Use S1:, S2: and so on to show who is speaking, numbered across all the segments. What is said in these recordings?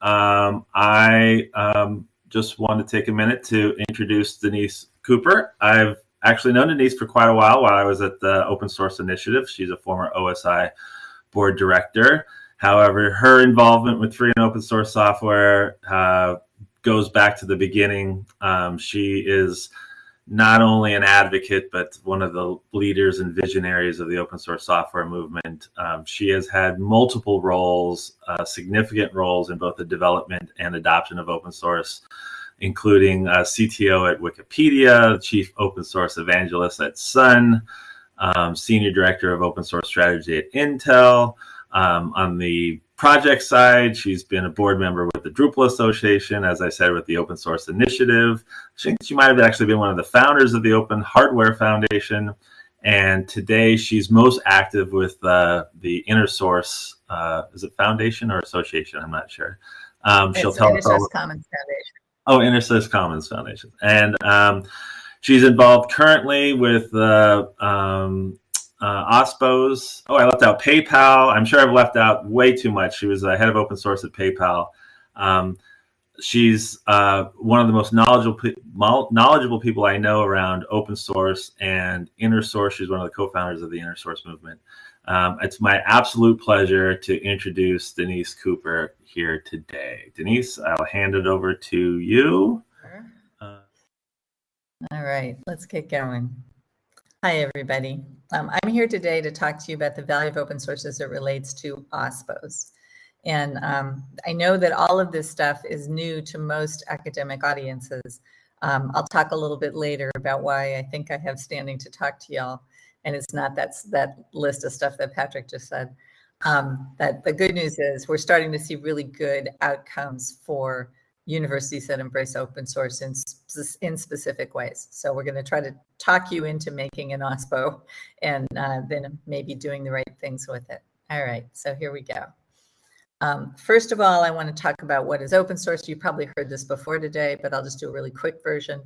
S1: Um, I um, just want to take a minute to introduce Danese Cooper. I've actually known Danese for quite a while while I was at the Open Source Initiative. She's a former OSI board director. However, her involvement with free and open source software uh, goes back to the beginning. Um, she is not only an advocate, but one of the leaders and visionaries of the open source software movement. Um, she has had multiple roles, uh, significant roles in both the development and adoption of open source, including uh, CTO at Wikipedia, chief open source evangelist at Sun, um, senior director of open source strategy at Intel. Um, on the project side, she's been a board member with the Drupal Association, as I said, with the Open Source Initiative. I think she might have actually been one of the founders of the Open Hardware Foundation. And today she's most active with uh, the InnerSource, uh, is it foundation or association? I'm not sure.
S2: Um, she'll tell us. All... Commons Foundation.
S1: Oh, InnerSource Commons Foundation. And um, she's involved currently with the uh, um, uh, OSPOS. Oh, I left out PayPal. I'm sure I've left out way too much. She was a head of open source at PayPal. Um, she's uh, one of the most knowledgeable knowledgeable people I know around open source and inner source. She's one of the co-founders of the inner source movement. Um, it's my absolute pleasure to introduce Danese Cooper here today. Danese, I'll hand it over to you.
S2: Uh, All right, let's get going. Hi, everybody. Um, I'm here today to talk to you about the value of open source as it relates to OSPOs. And um, I know that all of this stuff is new to most academic audiences. Um, I'll talk a little bit later about why I think I have standing to talk to y'all. And it's not that's that list of stuff that Patrick just said. Um, that the good news is we're starting to see really good outcomes for universities that embrace open source in, in specific ways. So we're going to try to talk you into making an OSPO and uh, then maybe doing the right things with it. All right, so here we go. Um, first of all, I want to talk about what is open source. You probably heard this before today, but I'll just do a really quick version.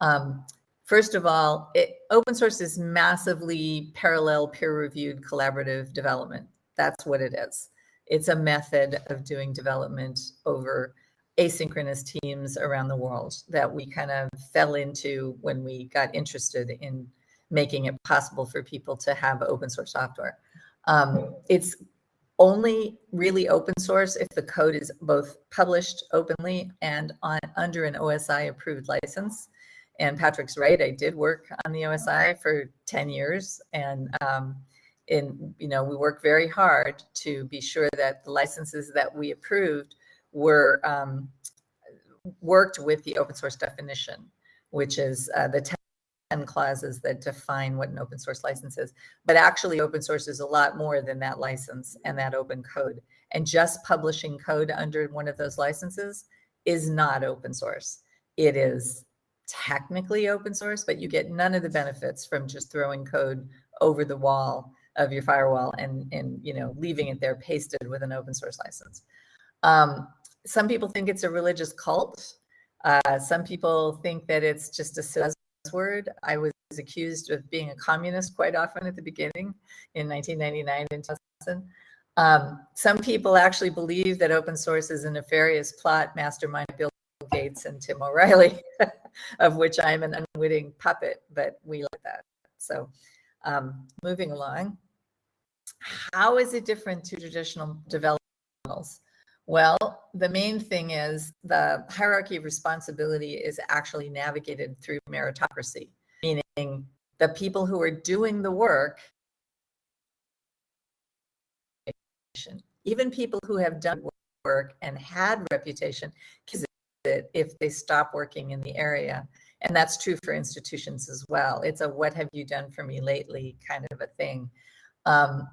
S2: Um, first of all, it, open source is massively parallel peer-reviewed collaborative development. That's what it is. It's a method of doing development over asynchronous teams around the world that we kind of fell into when we got interested in making it possible for people to have open source software. Um, it's only really open source if the code is both published openly and on under an OSI approved license. And Patrick's right, I did work on the OSI for 10 years and um, in, you know, we work very hard to be sure that the licenses that we approved were um, worked with the open source definition, which is uh, the 10 clauses that define what an open source license is. But actually open source is a lot more than that license and that open code. And just publishing code under one of those licenses is not open source. It is technically open source, but you get none of the benefits from just throwing code over the wall of your firewall and, and you know, leaving it there pasted with an open source license. Um, some people think it's a religious cult. Uh, some people think that it's just a buzzword. I was accused of being a communist quite often at the beginning in 1999 and 2000. Um, some people actually believe that open source is a nefarious plot mastermind Bill Gates and Tim O'Reilly, of which I'm an unwitting puppet, but we like that. So um, moving along, how is it different to traditional development models? Well, the main thing is the hierarchy of responsibility is actually navigated through meritocracy, meaning the people who are doing the work, even people who have done work and had reputation, because if they stop working in the area. And that's true for institutions as well. It's a what have you done for me lately kind of a thing. Um,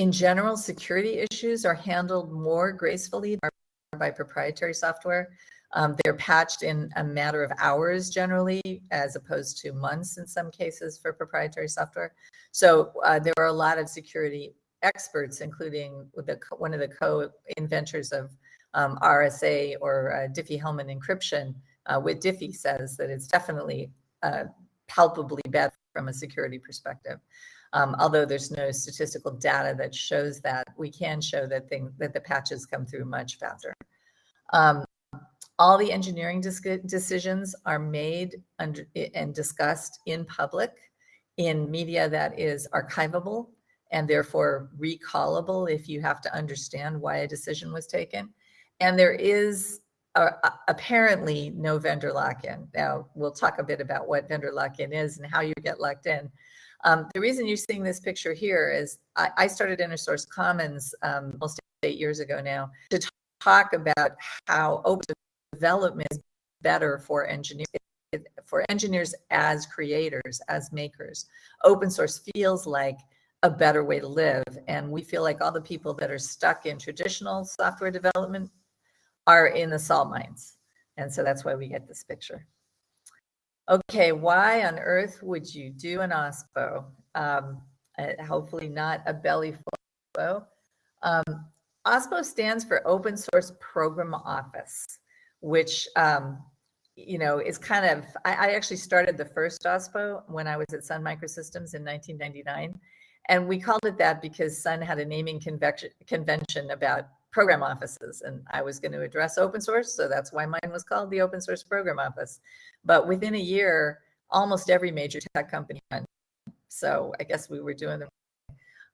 S2: in general, security issues are handled more gracefully by proprietary software. Um, they're patched in a matter of hours generally, as opposed to months in some cases for proprietary software. So uh, there are a lot of security experts, including the, one of the co-inventors of um, RSA or uh, Diffie-Hellman encryption, uh, with Diffie says that it's definitely uh, palpably bad from a security perspective. Um, although there's no statistical data that shows that, we can show that thing that the patches come through much faster. Um, all the engineering decisions are made under, and discussed in public in media that is archivable and therefore recallable if you have to understand why a decision was taken. And there is apparently no vendor lock-in. Now, we'll talk a bit about what vendor lock-in is and how you get locked in. Um, the reason you're seeing this picture here is I, I started InnerSource Commons um, almost eight years ago now to talk about how open development is better for engineers for engineers as creators as makers. Open source feels like a better way to live and we feel like all the people that are stuck in traditional software development are in the salt mines. And so that's why we get this picture okay why on earth would you do an ospo? Um, uh, hopefully not a belly full um, OSPO stands for Open Source Program Office which um, you know is kind of I, I, actually started the first OSPO when I was at Sun Microsystems in 1999, and we called it that because Sun had a naming convention convention about program offices, and I was going to address open source, so that's why mine was called the Open Source Program Office. But within a year, almost every major tech company. So I guess we were doing them.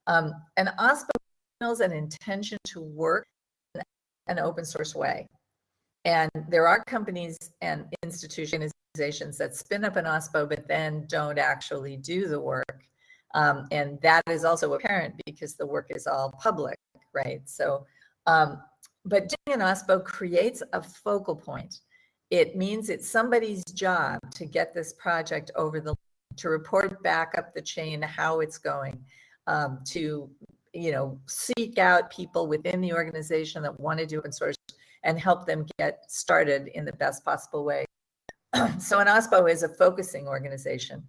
S2: Um, and OSPO is an intention to work in an open source way. And there are companies and institutions that spin up an OSPO, but then don't actually do the work. Um, and that is also apparent because the work is all public, right? So, um, but doing an OSPO creates a focal point. It means it's somebody's job to get this project over the to report back up the chain how it's going, um, to you know seek out people within the organization that want to do source and help them get started in the best possible way. so an OSPO is a focusing organization.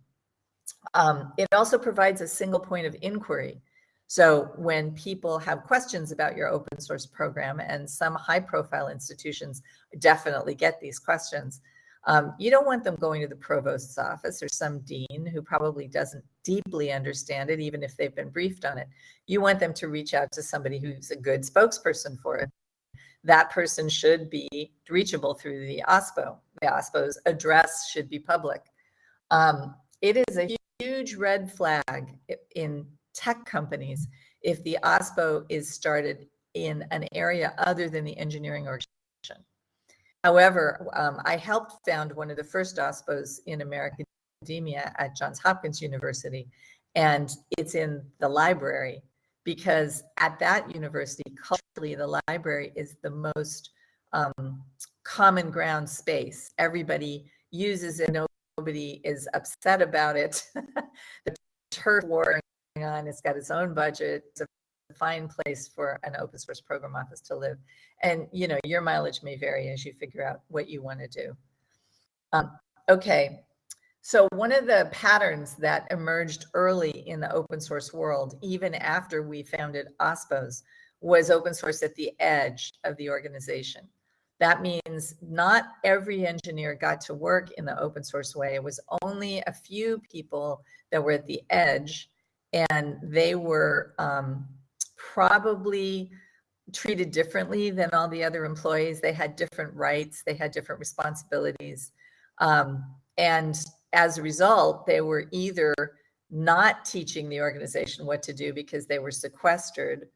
S2: Um, it also provides a single point of inquiry. So when people have questions about your open source program, and some high profile institutions definitely get these questions, um, you don't want them going to the provost's office or some dean who probably doesn't deeply understand it, even if they've been briefed on it. You want them to reach out to somebody who's a good spokesperson for it that person should be reachable through the OSPO. The OSPO's address should be public. Um, it is a huge red flag in tech companies if the OSPO is started in an area other than the engineering organization. However, um, I helped found one of the first OSPOs in American academia at Johns Hopkins University, and it's in the library because at that university, culturally, the library is the most um, common ground space. Everybody uses it. Nobody is upset about it. the turf war on. It's got its own budget. It's a fine place for an open source program office to live. And you know, your mileage may vary as you figure out what you want to do. Um, okay, so one of the patterns that emerged early in the open source world, even after we founded OSPOs, was open source at the edge of the organization. That means not every engineer got to work in the open source way. It was only a few people that were at the edge and they were um, probably treated differently than all the other employees. They had different rights, they had different responsibilities. Um, and as a result, they were either not teaching the organization what to do because they were sequestered,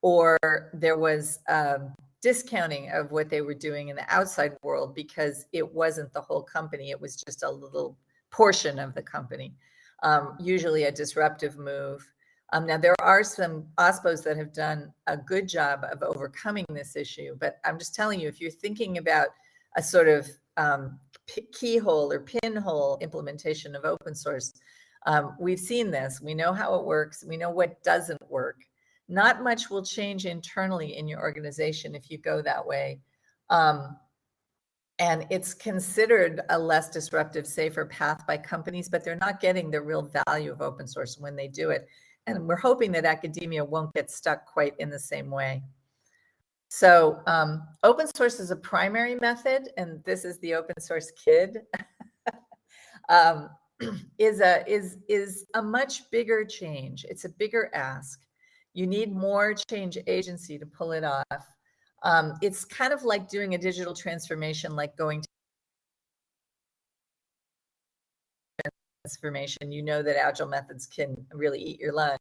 S2: or there was um, discounting of what they were doing in the outside world because it wasn't the whole company, it was just a little portion of the company, um, usually a disruptive move. Um, now, there are some OSPOs that have done a good job of overcoming this issue, but I'm just telling you, if you're thinking about a sort of um, keyhole or pinhole implementation of open source. Um, we've seen this. We know how it works. We know what doesn't work. Not much will change internally in your organization if you go that way. Um, and it's considered a less disruptive, safer path by companies, but they're not getting the real value of open source when they do it. And we're hoping that academia won't get stuck quite in the same way. So um, open source is a primary method, and this is the open source kid. um, is a is is a much bigger change. It's a bigger ask. You need more change agency to pull it off. Um, it's kind of like doing a digital transformation, like going to transformation. You know that agile methods can really eat your lunch,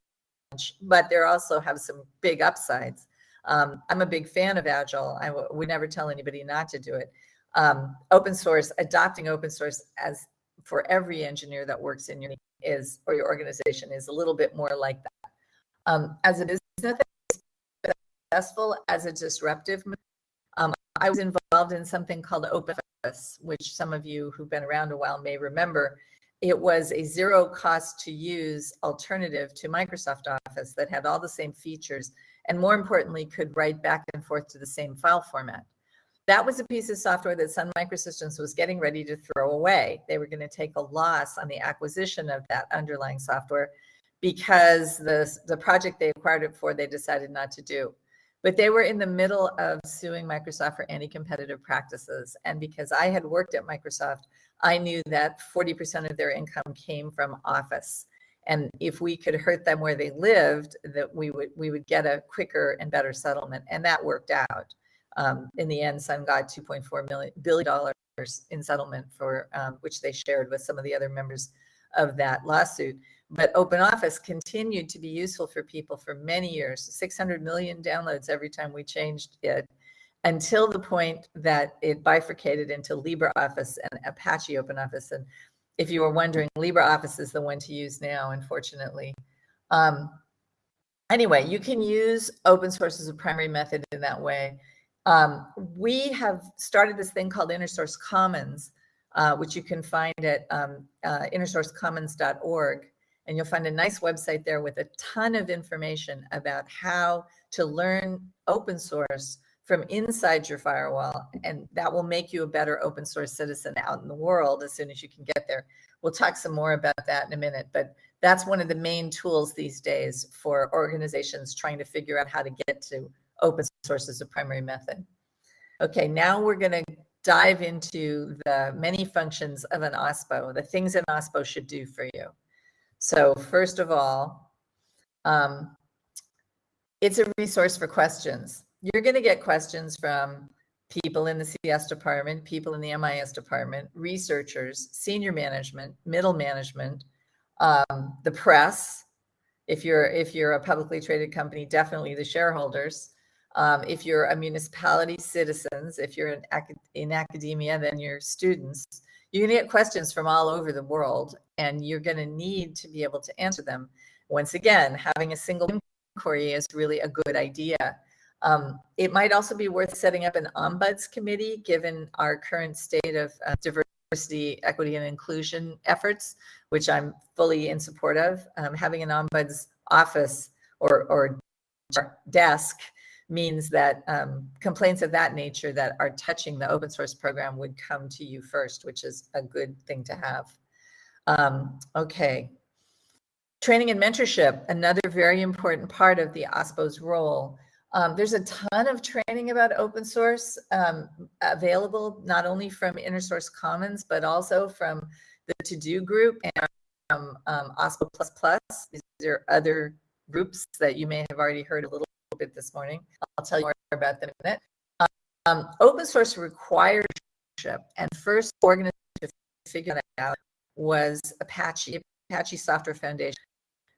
S2: but there also have some big upsides. Um, I'm a big fan of agile. I would never tell anybody not to do it. Um, open source, adopting open source as for every engineer that works in your is or your organization is a little bit more like that. Um, as a business successful as a disruptive, um, I was involved in something called Open which some of you who've been around a while may remember. It was a zero cost to use alternative to Microsoft Office that had all the same features and more importantly, could write back and forth to the same file format. That was a piece of software that Sun Microsystems was getting ready to throw away. They were going to take a loss on the acquisition of that underlying software because the, the project they acquired it for, they decided not to do. But they were in the middle of suing Microsoft for anti-competitive practices. And because I had worked at Microsoft, I knew that 40% of their income came from Office. And if we could hurt them where they lived, that we would we would get a quicker and better settlement. And that worked out. Um, in the end, Sun got 2.4 million billion dollars in settlement for um, which they shared with some of the other members of that lawsuit. But Open Office continued to be useful for people for many years, 600 million downloads every time we changed it, until the point that it bifurcated into LibreOffice and Apache Open Office. And if you were wondering, LibreOffice is the one to use now, unfortunately. Um, anyway, you can use open source as a primary method in that way. Um, we have started this thing called InnerSource Commons, uh, which you can find at um, uh, innersourcecommons.org. And you'll find a nice website there with a ton of information about how to learn open source from inside your firewall. And that will make you a better open source citizen out in the world as soon as you can get there. We'll talk some more about that in a minute, but that's one of the main tools these days for organizations trying to figure out how to get to open source as a primary method. Okay, now we're going to dive into the many functions of an OSPO, the things an OSPO should do for you. So first of all, um, it's a resource for questions you're going to get questions from people in the CS department, people in the MIS department, researchers, senior management, middle management, um, the press. If you're if you're a publicly traded company, definitely the shareholders. Um, if you're a municipality, citizens. If you're in, in academia, then your students. Going to get questions from all over the world, and you're going to need to be able to answer them. Once again, having a single inquiry is really a good idea. Um, it might also be worth setting up an ombuds committee given our current state of uh, diversity, equity, and inclusion efforts, which I'm fully in support of. Um, having an ombuds office or, or desk means that um, complaints of that nature that are touching the open source program would come to you first, which is a good thing to have. Um, okay. Training and mentorship, another very important part of the OSPO's role. Um, there's a ton of training about open source um, available, not only from InnerSource Commons, but also from the To-Do group and from um, OSPO++. These are other groups that you may have already heard a little bit this morning. I'll tell you more about them in a minute. Um, open source requires and first organization to figure that out was Apache, Apache Software Foundation,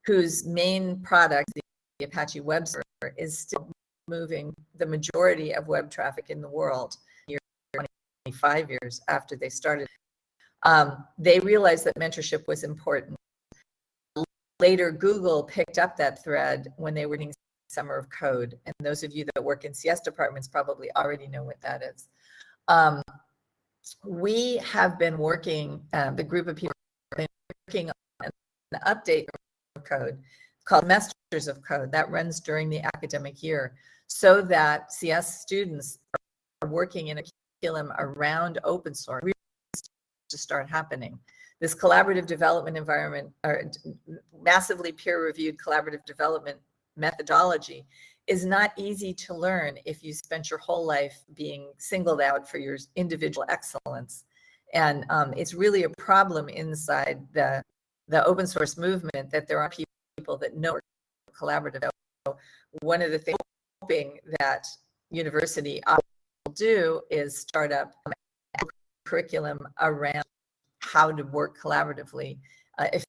S2: whose main product, the Apache web server, is still moving the majority of web traffic in the world 25 years after they started. Um, they realized that mentorship was important. Later, Google picked up that thread when they were doing Summer of Code. And those of you that work in CS departments probably already know what that is. Um, we have been working, uh, the group of people have been working on an update of code called Masters of Code that runs during the academic year so that CS students are working in a curriculum around open source to start happening. This collaborative development environment, or massively peer-reviewed collaborative development methodology is not easy to learn if you spent your whole life being singled out for your individual excellence. And um, it's really a problem inside the, the open source movement that there are people that know collaborative. So one of the things hoping that university will do is start up curriculum around how to work collaboratively. Uh, if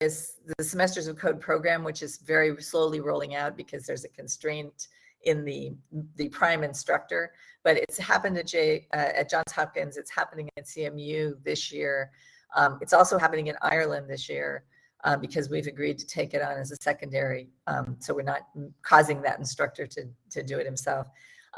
S2: is the semesters of code program, which is very slowly rolling out because there's a constraint in the the prime instructor. But it's happened at J uh, at Johns Hopkins. It's happening at CMU this year. Um, it's also happening in Ireland this year um, because we've agreed to take it on as a secondary. Um, so we're not causing that instructor to to do it himself.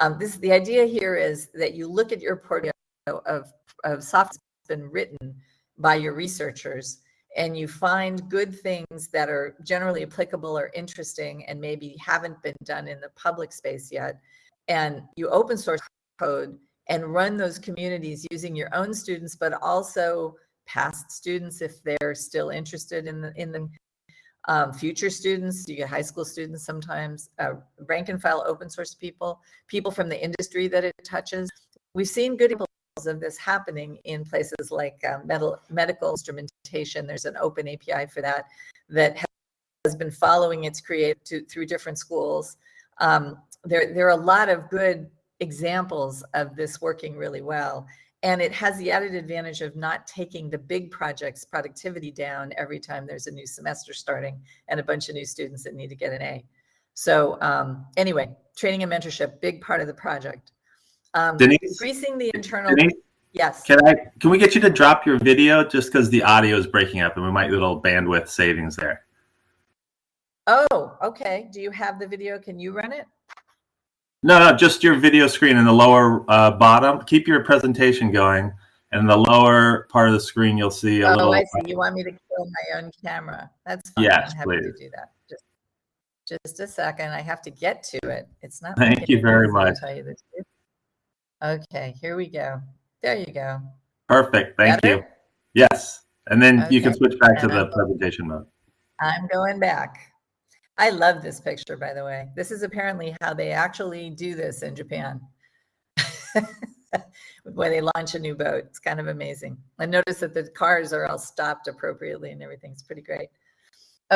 S2: Um, this the idea here is that you look at your portfolio of of software that's been written by your researchers and you find good things that are generally applicable or interesting and maybe haven't been done in the public space yet and you open source code and run those communities using your own students but also past students if they're still interested in the in the um, future students you get high school students sometimes uh, rank and file open source people people from the industry that it touches. We've seen good of this happening in places like um, medical, medical instrumentation. There's an open API for that that has been following its create to, through different schools. Um, there, there are a lot of good examples of this working really well. And it has the added advantage of not taking the big projects productivity down every time there's a new semester starting and a bunch of new students that need to get an A. So um, anyway, training and mentorship, big part of the project. Um,
S1: Danese?
S2: Increasing the internal.
S1: Danese,
S2: Yes.
S1: can I can we get you to drop your video just because the audio is breaking up and we might get a little bandwidth savings there.
S2: Oh, okay. Do you have the video? Can you run it?
S1: No, no, just your video screen in the lower uh, bottom. Keep your presentation going, and the lower part of the screen, you'll see a
S2: Oh,
S1: little.
S2: I see. You want me to kill my own camera? That's fine.
S1: Yes,
S2: I'm happy to
S1: please.
S2: do that. Just, just a second. I have to get to it. It's not.
S1: Thank you very
S2: to
S1: much.
S2: Tell you the truth. Okay, here we go. There you go.
S1: Perfect. Thank
S2: Better?
S1: you. Yes, and then you can switch back to
S2: And
S1: the
S2: I'm-
S1: presentation mode.
S2: I'm going back. I love this picture, by the way. This is apparently how they actually do this in Japan. when they launch a new boat. It's kind of amazing. I notice that the cars are all stopped appropriately and everything's pretty great.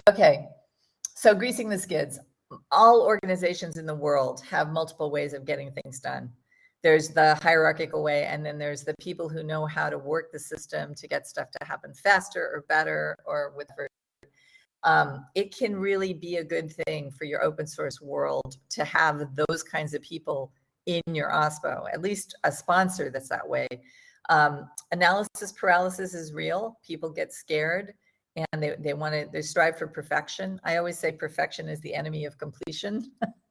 S2: Okay, so greasing the skids. All organizations in the world have multiple ways of getting things done. There's the hierarchical way, and then there's the people who know how to work the system to get stuff to happen faster or better or with um, it can really be a good thing for your open source world to have those kinds of people in your OSPO, at least a sponsor that's that way. Um, analysis paralysis is real. People get scared and they, they want to, they strive for perfection. I always say perfection is the enemy of completion.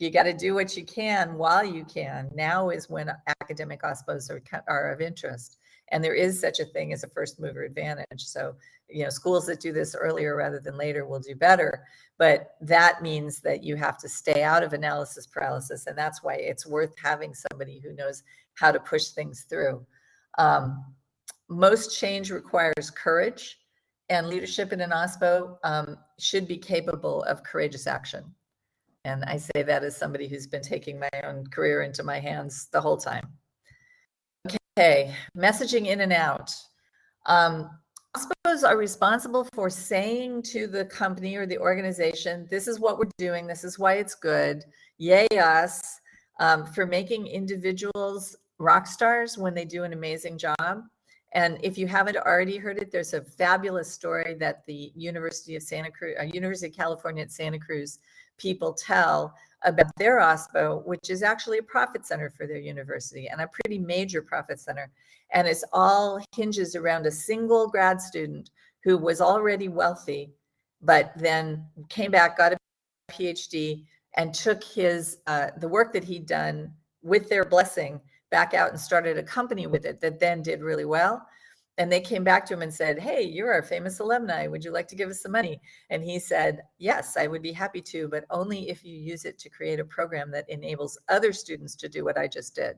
S2: you got to do what you can while you can. Now is when academic OSPOs are, are of interest. And there is such a thing as a first mover advantage. So, you know, schools that do this earlier rather than later will do better. But that means that you have to stay out of analysis paralysis. And that's why it's worth having somebody who knows how to push things through. Um, most change requires courage, and leadership in an OSPO um, should be capable of courageous action. And I say that as somebody who's been taking my own career into my hands the whole time. Okay, messaging in and out. Um, OSPOs are responsible for saying to the company or the organization, this is what we're doing, this is why it's good, yay us, um, for making individuals rock stars when they do an amazing job. And if you haven't already heard it, there's a fabulous story that the University of Santa Cruz, uh, University of California at Santa Cruz people tell about their OSPO, which is actually a profit center for their university and a pretty major profit center. And it's all hinges around a single grad student who was already wealthy, but then came back, got a PhD, and took his uh, the work that he'd done with their blessing back out and started a company with it that then did really well. And they came back to him and said, Hey, you're our famous alumni. Would you like to give us some money? And he said, Yes, I would be happy to, but only if you use it to create a program that enables other students to do what I just did.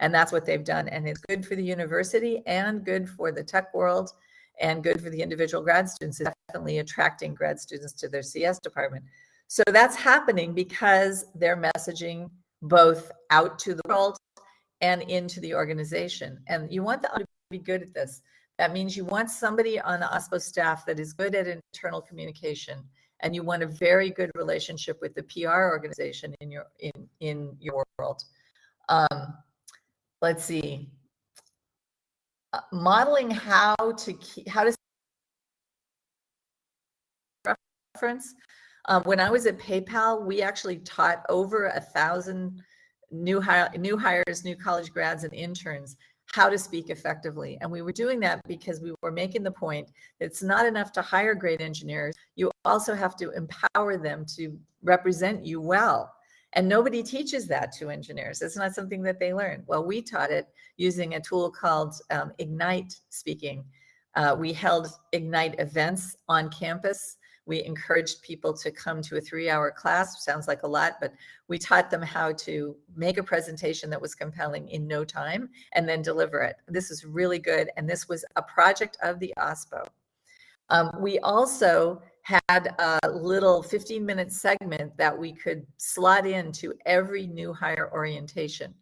S2: And that's what they've done. And it's good for the university and good for the tech world and good for the individual grad students. It's definitely attracting grad students to their CS department. So that's happening because they're messaging both out to the world and into the organization. And you want the to be good at this. That means you want somebody on the OSPO staff that is good at internal communication, and you want a very good relationship with the PR organization in your in in your world. Um, let's see. Uh, modeling how to keep, how to reference. Um, when I was at PayPal, we actually taught over a thousand new hire, new hires, new college grads, and interns how to speak effectively. And we were doing that because we were making the point that it's not enough to hire great engineers. You also have to empower them to represent you well. And nobody teaches that to engineers. It's not something that they learn. Well, we taught it using a tool called um, Ignite Speaking. Uh, we held Ignite events on campus we encouraged people to come to a three hour class, sounds like a lot, but we taught them how to make a presentation that was compelling in no time and then deliver it. This is really good. And this was a project of the OSPO. Um, we also had a little 15 minute segment that we could slot into every new hire orientation.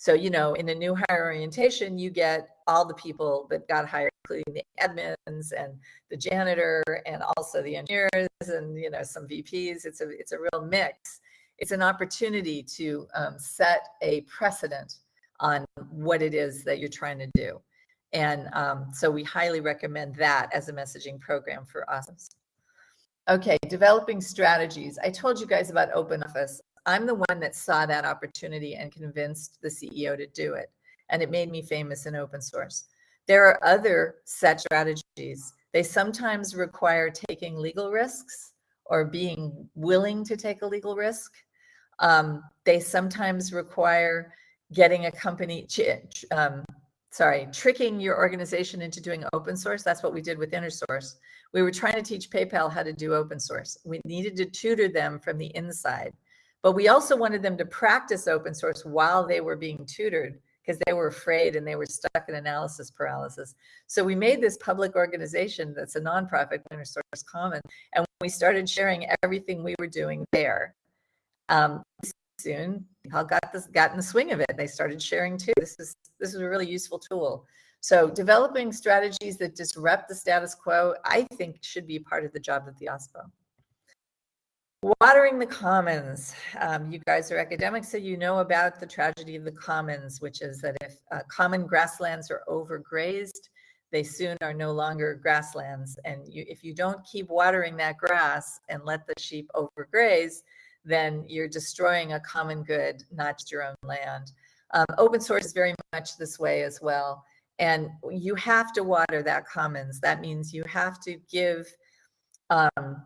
S2: So, you know, in a new hire orientation, you get all the people that got hired, including the admins and the janitor and also the engineers and, you know, some VPs. It's a, it's a real mix. It's an opportunity to um, set a precedent on what it is that you're trying to do. And um, so we highly recommend that as a messaging program for us. Okay, developing strategies. I told you guys about Open Office. I'm the one that saw that opportunity and convinced the CEO to do it. And it made me famous in open source. There are other set strategies. They sometimes require taking legal risks or being willing to take a legal risk. Um, they sometimes require getting a company, um, sorry, tricking your organization into doing open source. That's what we did with InnerSource. We were trying to teach PayPal how to do open source. We needed to tutor them from the inside. But we also wanted them to practice open source while they were being tutored because they were afraid and they were stuck in analysis paralysis. So we made this public organization that's a nonprofit, open InnerSource Common, and we started sharing everything we were doing there. Um, soon, all got this, got in the swing of it. They started sharing too. This is this is a really useful tool. So developing strategies that disrupt the status quo, I think, should be part of the job of the OSPO. Watering the commons. Um, you guys are academics, so you know about the tragedy of the commons, which is that if uh, common grasslands are overgrazed, they soon are no longer grasslands. And you, if you don't keep watering that grass and let the sheep overgraze, then you're destroying a common good, not just your own land. Um, open source is very much this way as well. And you have to water that commons. That means you have to give um,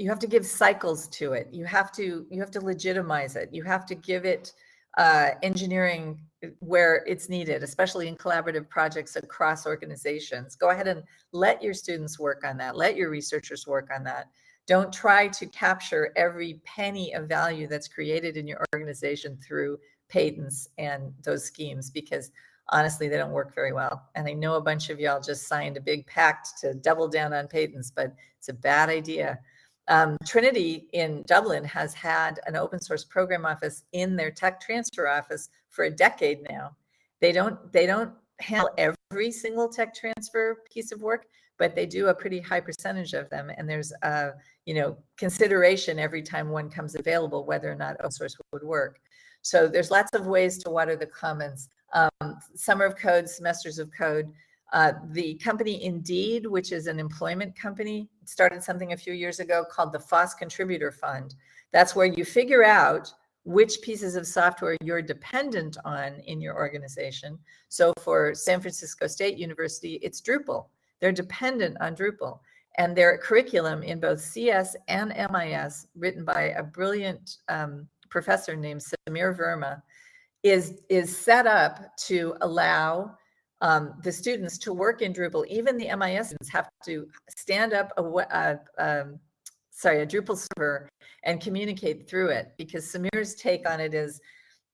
S2: you have to give cycles to it. You have to you have to legitimize it. You have to give it uh, engineering where it's needed, especially in collaborative projects across organizations. Go ahead and let your students work on that. Let your researchers work on that. Don't try to capture every penny of value that's created in your organization through patents and those schemes because honestly, they don't work very well. And I know a bunch of y'all just signed a big pact to double down on patents, but it's a bad idea. Um, Trinity in Dublin has had an open source program office in their tech transfer office for a decade now. They don't they don't handle every single tech transfer piece of work, but they do a pretty high percentage of them. And there's a you know consideration every time one comes available whether or not open source would work. So there's lots of ways to water the commons. Um, summer of code, semesters of code. Uh, the company Indeed, which is an employment company, started something a few years ago called the FOSS Contributor Fund. That's where you figure out which pieces of software you're dependent on in your organization. So for San Francisco State University, it's Drupal. They're dependent on Drupal. And their curriculum in both CS and MIS, written by a brilliant um, professor named Sameer Verma, is, is set up to allow um, the students to work in Drupal, even the MIS students have to stand up a, um, sorry, a Drupal server and communicate through it because Sameer's take on it is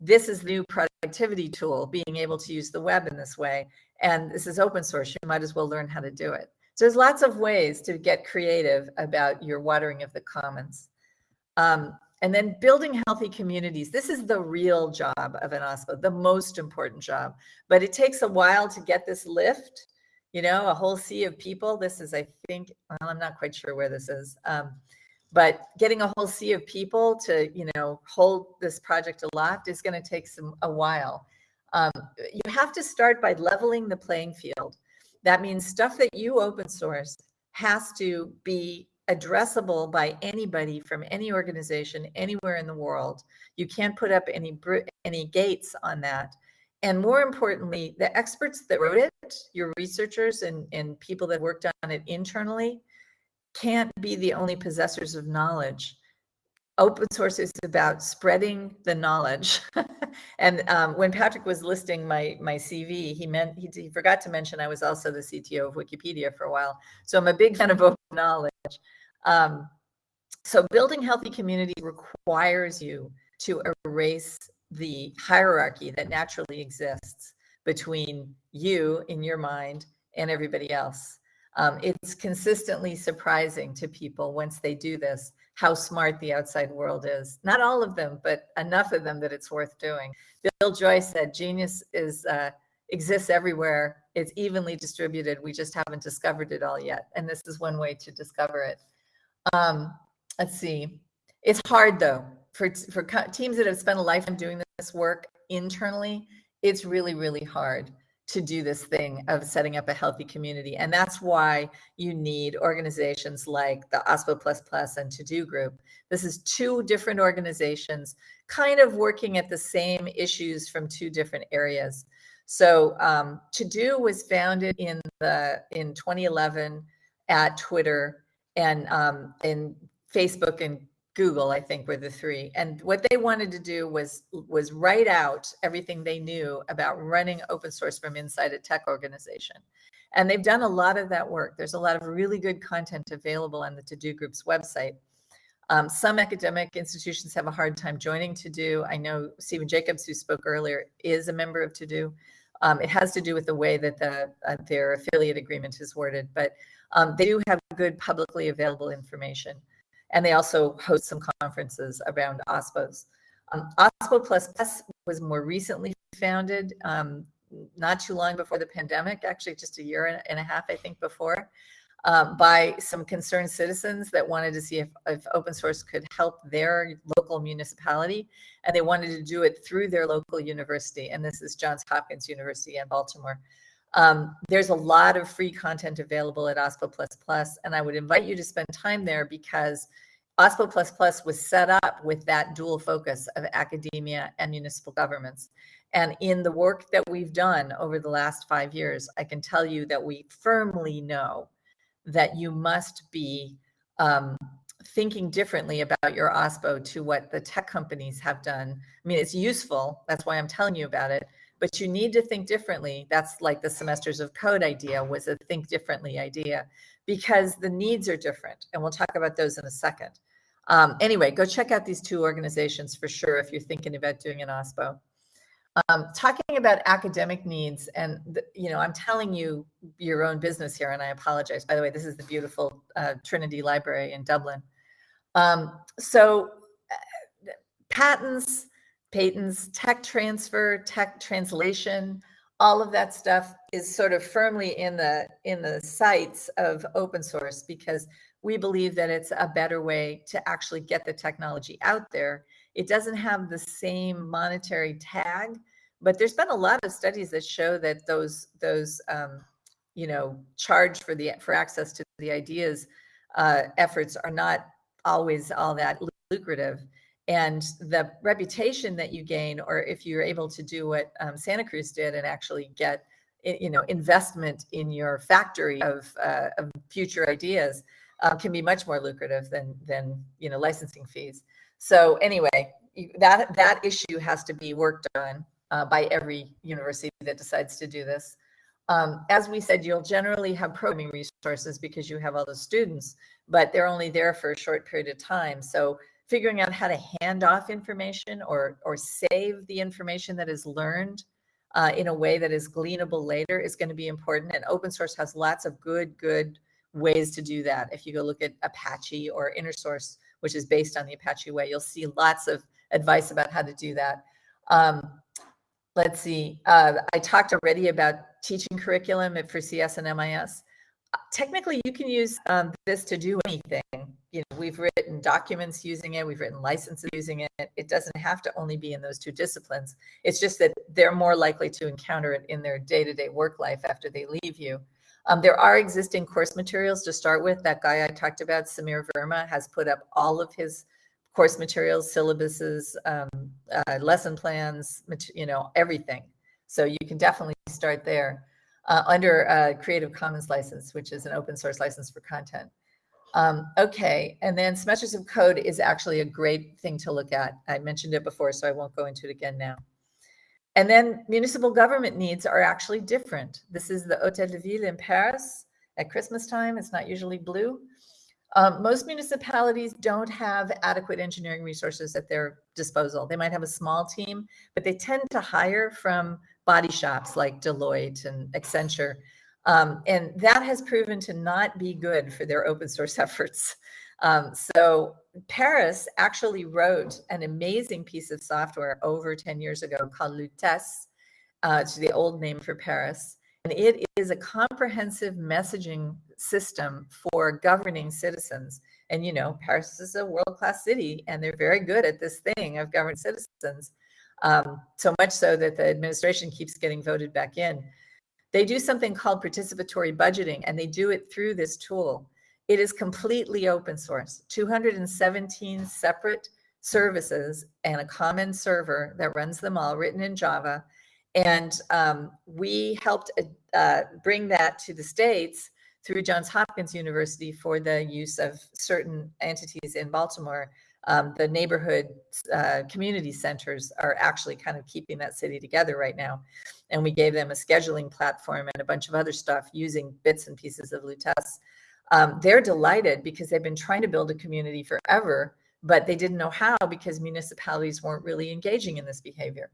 S2: this is new productivity tool, being able to use the web in this way. And this is open source. You might as well learn how to do it. So there's lots of ways to get creative about your watering of the commons. Um, and then building healthy communities. This is the real job of an OSPO, the most important job. But it takes a while to get this lift, you know, a whole sea of people. This is, I think, well, I'm not quite sure where this is. Um, but getting a whole sea of people to, you know, hold this project aloft is going to take some a while. Um, you have to start by leveling the playing field. That means stuff that you open source has to be addressable by anybody from any organization anywhere in the world. You can't put up any any gates on that. And more importantly, the experts that wrote it, your researchers and, and people that worked on it internally, can't be the only possessors of knowledge. Open source is about spreading the knowledge. and um, when Patrick was listing my my CV, he meant he, he forgot to mention I was also the CTO of Wikipedia for a while. So I'm a big fan of open knowledge. Um, so building healthy community requires you to erase the hierarchy that naturally exists between you in your mind and everybody else. Um, it's consistently surprising to people once they do this how smart the outside world is. Not all of them, but enough of them that it's worth doing. Bill Joy said, "Genius is uh, exists everywhere. It's evenly distributed. We just haven't discovered it all yet." And this is one way to discover it. Um, let's see. It's hard though for for teams that have spent a lifetime doing this work internally. It's really really hard to do this thing of setting up a healthy community, and that's why you need organizations like the OSPO Plus Plus and To Do Group. This is two different organizations, kind of working at the same issues from two different areas. So um, To Do was founded in the in 2011 at Twitter and um, and Facebook and Google, I think, were the three. And what they wanted to do was was write out everything they knew about running open source from inside a tech organization. And they've done a lot of that work. There's a lot of really good content available on the To Do Group's website. Um, some academic institutions have a hard time joining To Do. I know Stephen Jacobs, who spoke earlier, is a member of To Do. Um, it has to do with the way that the uh, their affiliate agreement is worded, but um, they do have good publicly available information. And they also host some conferences around OSPOs. Um, OSPO Plus Plus was more recently founded, um, not too long before the pandemic, actually just a year and a half, I think, before, um, by some concerned citizens that wanted to see if, if open source could help their local municipality. And they wanted to do it through their local university. And this is Johns Hopkins University in Baltimore. Um, there's a lot of free content available at OSPO and I would invite you to spend time there because OSPO was set up with that dual focus of academia and municipal governments. And in the work that we've done over the last five years, I can tell you that we firmly know that you must be um, thinking differently about your OSPO to what the tech companies have done. I mean, it's useful. That's why I'm telling you about it but you need to think differently. That's like the semesters of code idea was a think differently idea because the needs are different. And we'll talk about those in a second. Um, anyway, go check out these two organizations for sure if you're thinking about doing an OSPO. Um, talking about academic needs, and the, you know, I'm telling you your own business here, and I apologize. By the way, this is the beautiful uh, Trinity Library in Dublin. Um, so, uh, patents, patents, tech transfer, tech translation, all of that stuff is sort of firmly in the in the sights of open source because we believe that it's a better way to actually get the technology out there. It doesn't have the same monetary tag, but there's been a lot of studies that show that those those um, you know charge for the for access to the ideas uh, efforts are not always all that lucrative and the reputation that you gain or if you're able to do what um, santa cruz did and actually get you know investment in your factory of, uh, of future ideas uh, can be much more lucrative than than you know licensing fees so anyway that that issue has to be worked on uh, by every university that decides to do this um, as we said, you'll generally have programming resources because you have all the students, but they're only there for a short period of time. So figuring out how to hand off information or or save the information that is learned uh, in a way that is gleanable later is going to be important. And open source has lots of good good ways to do that. If you go look at Apache or InnerSource, which is based on the Apache Way. You'll see lots of advice about how to do that. Um, let's see, uh, I talked already about teaching curriculum for CS and MIS. Technically, you can use um, this to do anything. You know, we've written documents using it, we've written licenses using it. It doesn't have to only be in those two disciplines. It's just that they're more likely to encounter it in their day-to-day -day work life after they leave you. Um, there are existing course materials to start with. That guy I talked about, Sameer Verma, has put up all of his course materials, syllabuses, um, uh, lesson plans, you know, everything. So you can definitely start there uh, under a Creative Commons license, which is an open source license for content. Um, okay, and then semesters of code is actually a great thing to look at. I mentioned it before, so I won't go into it again now. And then municipal government needs are actually different. This is the Hotel de Ville in Paris at Christmas time. It's not usually blue. Um, most municipalities don't have adequate engineering resources at their disposal. They might have a small team, but they tend to hire from body shops like Deloitte and Accenture. Um, and that has proven to not be good for their open source efforts. Um, so Paris actually wrote an amazing piece of software over 10 years ago called Lutece, uh, it's the old name for Paris. And it is a comprehensive messaging system for governing citizens. And, you know, Paris is a world-class city and they're very good at this thing of governing citizens. Um, so much so that the administration keeps getting voted back in. They do something called participatory budgeting and they do it through this tool. It is completely open source, 217 separate services and a common server that runs them all written in Java. And um, we helped uh, bring that to the States through Johns Hopkins University for the use of certain entities in Baltimore. Um, the neighborhood uh, community centers are actually kind of keeping that city together right now. And we gave them a scheduling platform and a bunch of other stuff using bits and pieces of Lutece um, they're delighted because they've been trying to build a community forever, but they didn't know how because municipalities weren't really engaging in this behavior.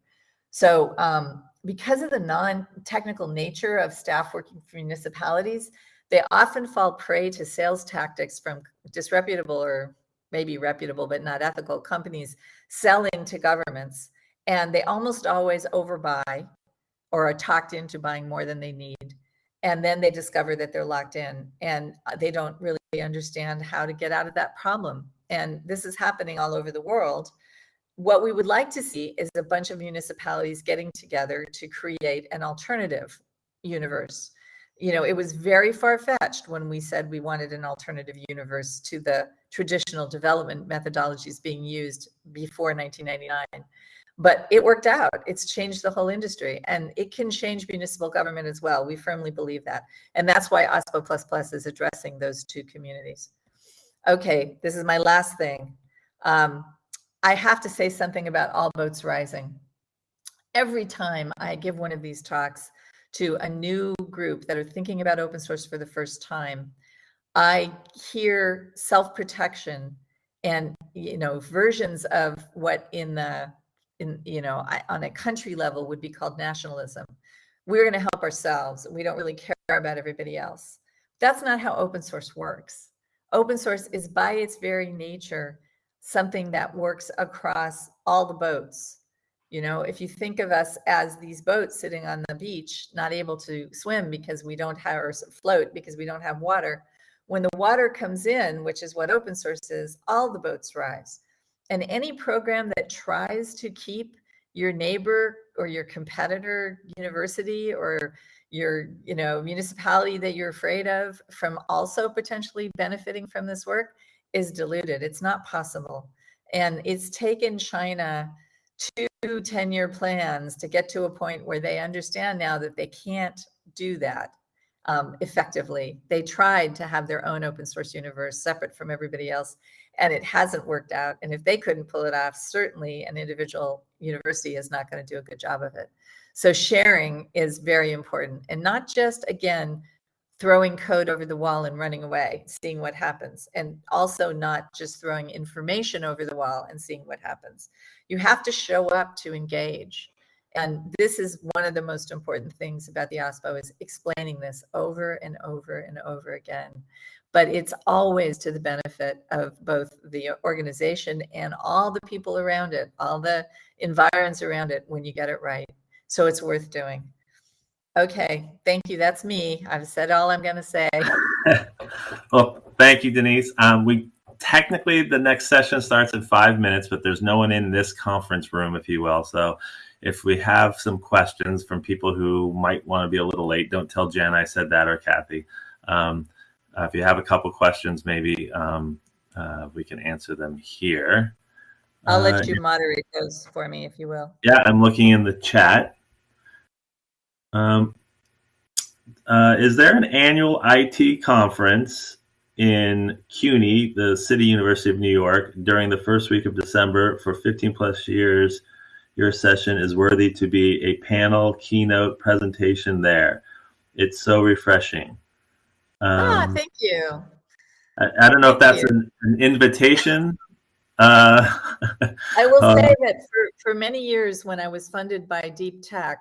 S2: So um, because of the non-technical nature of staff working for municipalities, they often fall prey to sales tactics from disreputable or maybe reputable but not ethical companies selling to governments. And they almost always overbuy or are talked into buying more than they need and then they discover that they're locked in and uh, they don't really understand how to get out of that problem. And this is happening all over the world. What we would like to see is a bunch of municipalities getting together to create an alternative universe. You know, it was very far fetched when we said we wanted an alternative universe to the traditional development methodologies being used before 1999 but it worked out. It's changed the whole industry and it can change municipal government as well. We firmly believe that. And that's why OSPO++ is addressing those two communities. Okay, this is my last thing. Um, I have to say something about All Boats Rising. Every time I give one of these talks to a new group that are thinking about open source for the first time, I hear self-protection and you know versions of what in the in, you know, on a country level would be called nationalism. We're going to help ourselves. We don't really care about everybody else. That's not how open source works. Open source is by its very nature something that works across all the boats. You know, if you think of us as these boats sitting on the beach, not able to swim because we don't have, or float because we don't have water, when the water comes in, which is what open source is, all the boats rise. And any program that tries to keep your neighbor or your competitor university or your you know municipality that you're afraid of from also potentially benefiting from this work is diluted. It's not possible. And it's taken China two 10-year plans to get to a point where they understand now that they can't do that um, effectively. They tried to have their own open source universe separate from everybody else and it hasn't worked out. And if they couldn't pull it off, certainly an individual university is not going to do a good job of it. So sharing is very important and not just, again, throwing code over the wall and running away, seeing what happens. And also not just throwing information over the wall and seeing what happens. You have to show up to engage. And this is one of the most important things about the OSPO is explaining this over and over and over again. But it's always to the benefit of both the organization and all the people around it, all the environs around it when you get it right. So it's worth doing. Okay, thank you. That's me. I've said all I'm going to say.
S1: well, thank you, Danese. Um, we technically the next session starts in five minutes, but there's no one in this conference room, if you will. So if we have some questions from people who might want to be a little late, don't tell Jen I said that or Kathy. Um, uh, if you have a couple questions, maybe um, uh, we can answer them here.
S2: I'll let uh, you moderate those for me, if you will.
S1: Yeah, I'm looking in the chat. Um, uh, is there an annual IT conference in CUNY, the City University of New York, during the first week of December for 15 plus years. Your session is worthy to be a panel keynote presentation there. It's so refreshing.
S2: Ah, um, ah, thank you.
S1: I, I don't know if that's an, an, invitation.
S2: Uh, I will say um, that for, for many years when I was funded by Deep Tech,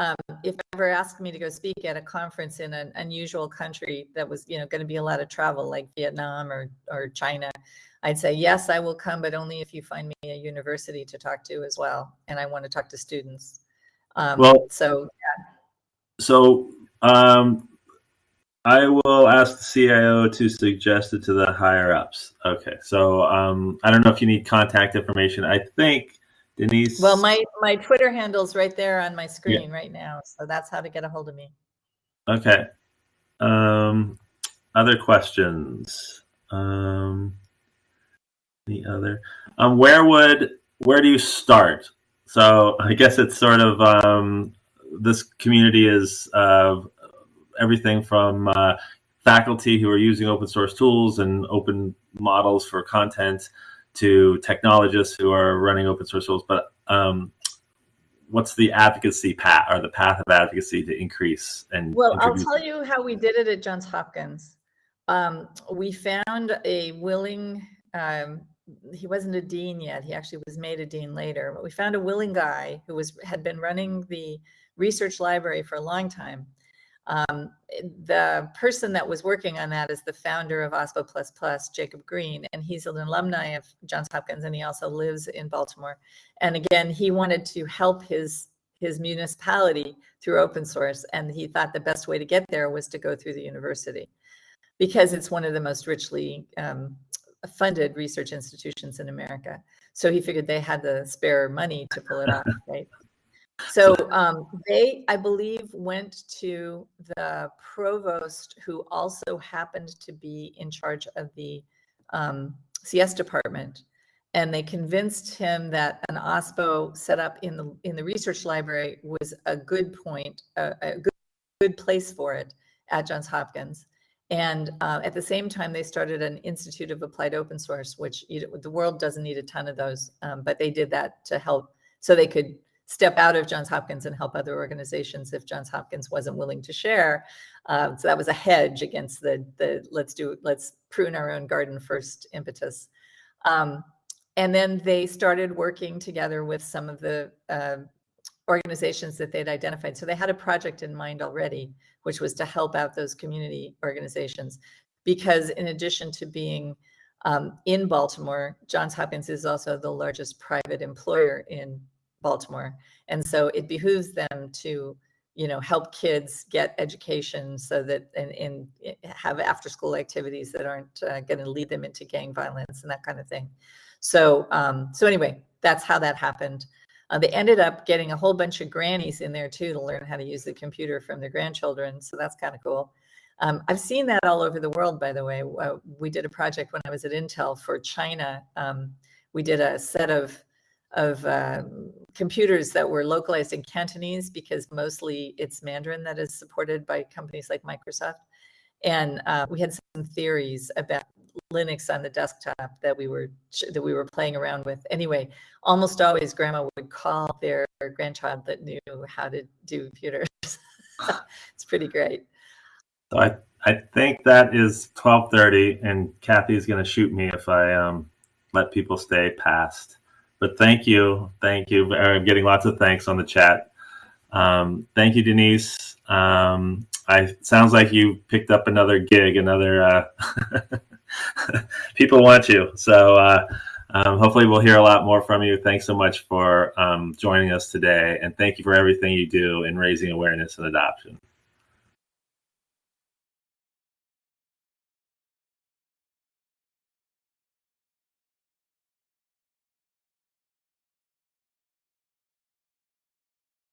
S2: um, if ever asked me to go speak at a conference in an unusual country that was, you know, going to be a lot of travel like Vietnam or, or China, I'd say, yes, I will come, but only if you find me a university to talk to as well. And I want to talk to students. Um, well, so, yeah.
S1: So, um, I will ask the CIO to suggest it to the higher ups. Okay. So, um, I don't know if you need contact information. I think Danese?
S2: Well, my, my Twitter handle's right there on my screen yeah. right now. So that's how to get a hold of me.
S1: Okay. Um, other questions? Um, the other, um, where would, where do you start? So I guess it's sort of, um, this community is uh, everything from uh, faculty who are using open source tools and open models for content to technologists who are running open source tools, but um, what's the advocacy path or the path of advocacy to increase and
S2: well i'll tell you how we did it at johns hopkins. Um, we found a willing um, he wasn't a dean yet he actually was made a dean later but we found a willing guy who was had been running the research library for a long time um, the person that was working on that is the founder of OSPO++, Jacob Green, and he's an alumni of Johns Hopkins, and he also lives in Baltimore. And again, he wanted to help his his municipality through open source, and he thought the best way to get there was to go through the university, because it's one of the most richly um, funded research institutions in America. So he figured they had the spare money to pull it off, right? So um, they, I believe, went to the provost who also happened to be in charge of the um, CS department. And they convinced him that an OSPO set up in the in the research library was a good point, a, a good, good place for it at Johns Hopkins. And uh, at the same time, they started an Institute of Applied Open Source, which you the world doesn't need a ton of those, um, but they did that to help so they could step out of Johns Hopkins and help other organizations if Johns Hopkins wasn't willing to share. Um, so that was a hedge against the the let's do let's prune our own garden first impetus. Um, and then they started working together with some of the uh, organizations that they'd identified. So they had a project in mind already, which was to help out those community organizations. Because in addition to being um, in Baltimore, Johns Hopkins is also the largest private employer in Baltimore. And so it behooves them to, you know, help kids get education so that and, and eh, have after school activities that aren't uh, going to lead them into gang violence and that kind of thing. So, um, so anyway, that's how that happened. Uh, they ended up getting a whole bunch of grannies in there too to learn how to use the computer from their grandchildren. So that's kind of cool. Um, I've seen that all over the world, by the way. Uh, we did a project when I was at Intel for China. Um, we did a set of of uh, computers that were localized in Cantonese because mostly it's Mandarin that is supported by companies like Microsoft. And uh, we had some theories about Linux on the desktop that we were that we were playing around with. Anyway, almost always grandma would call their grandchild that knew how to do computers. it's pretty great.
S1: So I I think that is twelve thirty, and Kathy is going to shoot me if I um let people stay past. But thank you, thank you. I'm getting lots of thanks on the chat. Um, thank you, Danese. Um, I sounds like you picked up another gig, another. Uh, people want you, so uh, um, hopefully we'll hear a lot more from you. Thanks so much for um, joining us today, and thank you for everything you do in raising awareness and adoption.